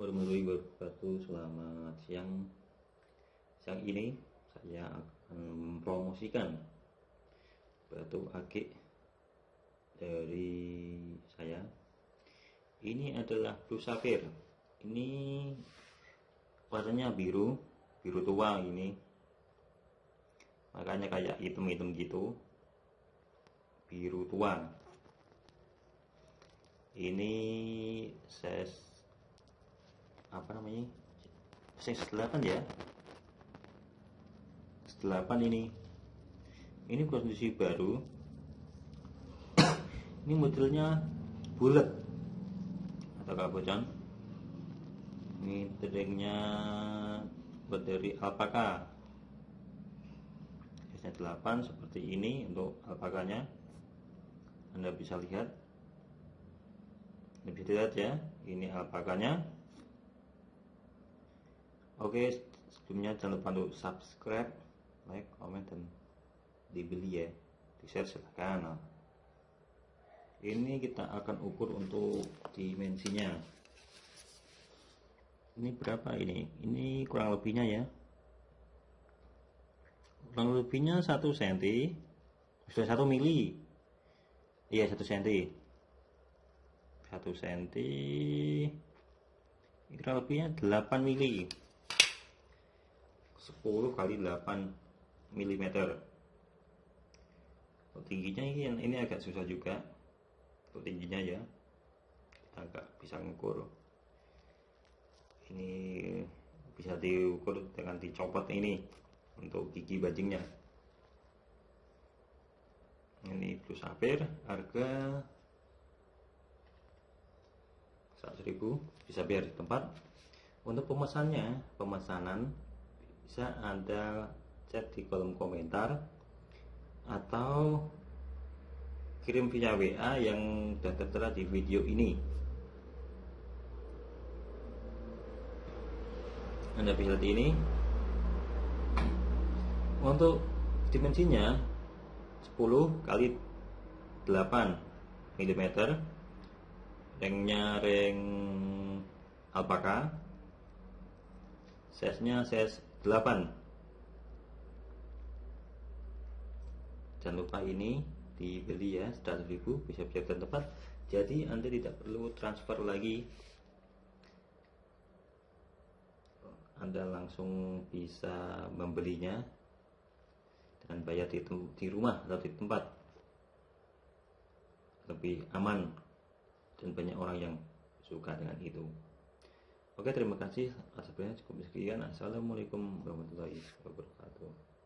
warahmatullahi wabarakatuh selamat siang. Siang ini saya akan mempromosikan batu akik dari saya. Ini adalah blue sapphire ini warnanya biru biru tua ini. Makanya kayak hitam-hitam gitu. Biru tua. Ini size apa namanya? Size 8 ya? 8 ini. Ini kondisi baru. Ini modelnya bulat. Atau kabocan ini tedengnya buat dari alpaka. Size 8 seperti ini untuk alpakanya. Anda bisa lihat. Lebih dilihat ya. Ini alpakanya oke sebelumnya jangan lupa untuk subscribe like comment dan dibeli ya. Di share silahkan ini kita akan ukur untuk dimensinya. Ini berapa ini? Ini kurang lebihnya ya. Kurang lebihnya 1 cm sudah 1 mili. Iya 1 cm 1 cm kurang lebihnya 8 mili 10 kali 8 mm untuk tingginya ini, ini agak susah juga. Untuk tingginya ya kita agak bisa mengukur ini bisa diukur dengan dicopot ini untuk gigi bajingnya. Ini blue sapphire harga 100.000 bisa biar di tempat. Untuk pemesannya pemesanan bisa anda chat di kolom komentar atau kirim via WA yang sudah tertera di video ini. Anda bisa lihat ini. Untuk dimensinya 10 kali 8 mm ringnya ring alpaka. Size nya size 8 jangan lupa ini dibeli ya 100 ribu bisa dan tepat. Jadi anda tidak perlu transfer lagi. Anda langsung bisa membelinya dan bayar di, di rumah atau di tempat. Lebih aman dan banyak orang yang suka dengan itu Oke, terima kasih. Sampainya cukup sekian. Assalamualaikum warahmatullahi wabarakatuh.